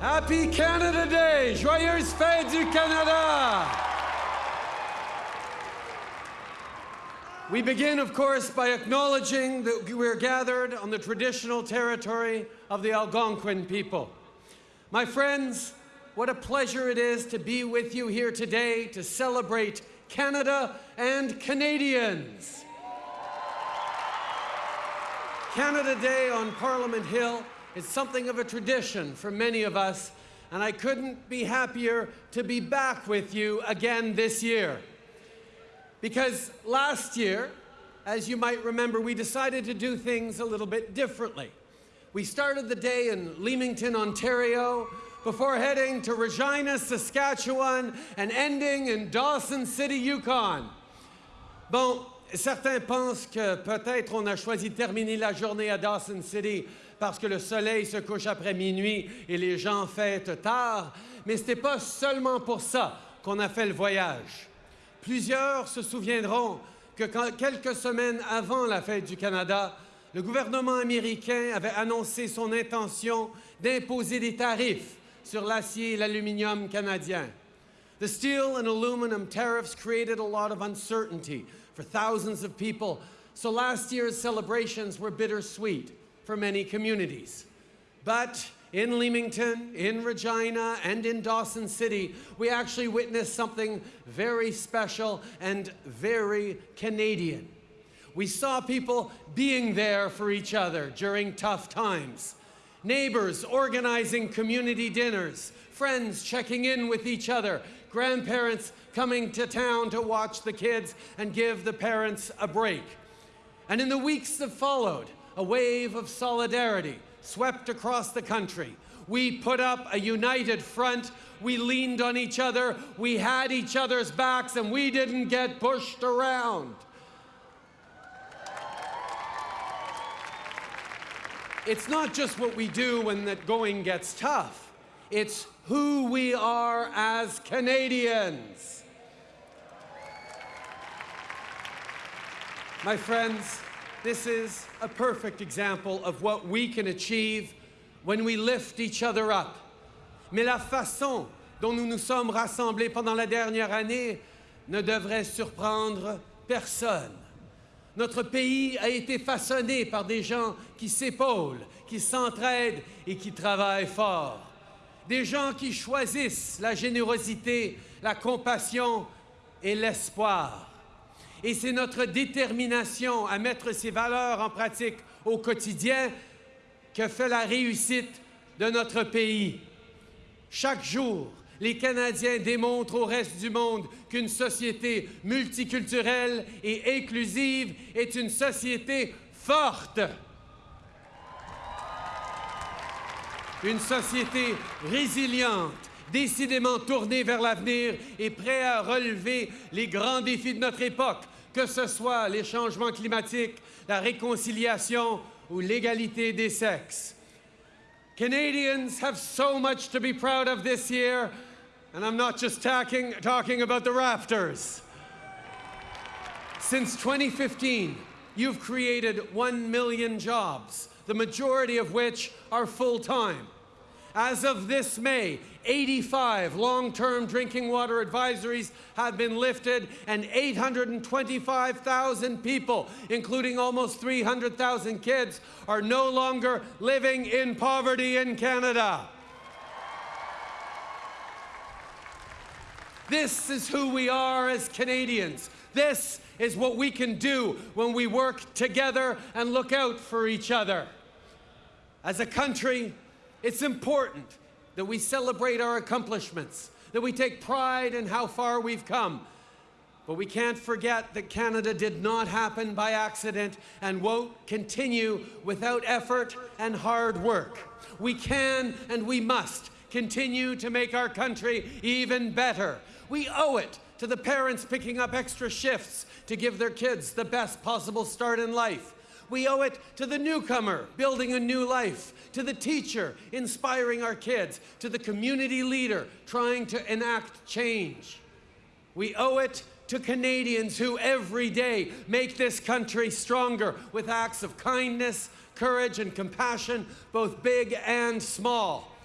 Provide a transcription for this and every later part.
Happy Canada Day! Joyeuse fête du Canada! We begin, of course, by acknowledging that we're gathered on the traditional territory of the Algonquin people. My friends, what a pleasure it is to be with you here today to celebrate Canada and Canadians. Canada Day on Parliament Hill is something of a tradition for many of us, and I couldn't be happier to be back with you again this year. Because last year, as you might remember, we decided to do things a little bit differently. We started the day in Leamington, Ontario, before heading to Regina, Saskatchewan, and ending in Dawson City, Yukon. Bon, certains pensent que peut-être on a choisi de terminer la journée à Dawson City parce que le soleil se couche après minuit et les gens fêtent tard, mais ce n'était pas seulement pour ça qu'on a fait le voyage. Plusieurs se souviendront que quelques semaines avant la fête du Canada, le gouvernement américain avait annoncé son intention d'imposer des tarifs sur l'acier et l'aluminium canadien. The steel and aluminum tariffs created a lot of uncertainty for thousands of people, so last year's celebrations were bittersweet for many communities. But in Leamington, in Regina, and in Dawson City, we actually witnessed something very special and very Canadian. We saw people being there for each other during tough times. Neighbors organizing community dinners, friends checking in with each other, grandparents coming to town to watch the kids and give the parents a break. And in the weeks that followed, a wave of solidarity swept across the country. We put up a united front. We leaned on each other. We had each other's backs, and we didn't get pushed around. It's not just what we do when the going gets tough. It's who we are as Canadians. My friends, this is a perfect example of what we can achieve when we lift each other up. Mais la façon dont nous nous sommes rassemblés pendant la dernière année ne devrait surprendre personne. Notre pays a été façonné par des gens qui s'épaulent, qui s'entraident et qui travaillent fort. Des gens qui choisissent la générosité, la compassion et l'espoir. Et c'est notre détermination à mettre ces valeurs en pratique au quotidien que fait la réussite de notre pays. Chaque jour, les Canadiens démontrent au reste du monde qu'une société multiculturelle et inclusive est une société forte. Une société résiliente, décidément tournée vers l'avenir et prête à relever les grands défis de notre époque, que ce soit les changements climatiques, la réconciliation ou l'égalité des sexes. Canadians have so much to be proud of this year, and I'm not just talking, talking about the Raptors. Since 2015, you've created 1 million jobs, the majority of which are full-time. As of this May, 85 long-term drinking water advisories have been lifted and 825,000 people, including almost 300,000 kids, are no longer living in poverty in Canada. This is who we are as Canadians. This is what we can do when we work together and look out for each other. As a country, it's important that we celebrate our accomplishments, that we take pride in how far we've come. But we can't forget that Canada did not happen by accident and won't continue without effort and hard work. We can and we must continue to make our country even better. We owe it to the parents picking up extra shifts to give their kids the best possible start in life. We owe it to the newcomer building a new life, to the teacher inspiring our kids, to the community leader trying to enact change. We owe it to Canadians who every day make this country stronger with acts of kindness, courage, and compassion, both big and small.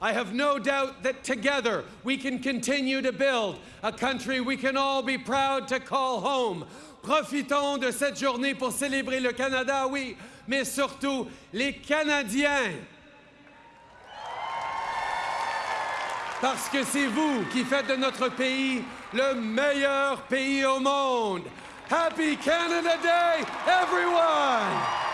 I have no doubt that together we can continue to build a country we can all be proud to call home. Profitons de cette journée pour célébrer le Canada, oui, mais surtout les Canadiens. Parce que c'est vous qui faites de notre pays le meilleur pays au monde. Happy Canada Day, everyone!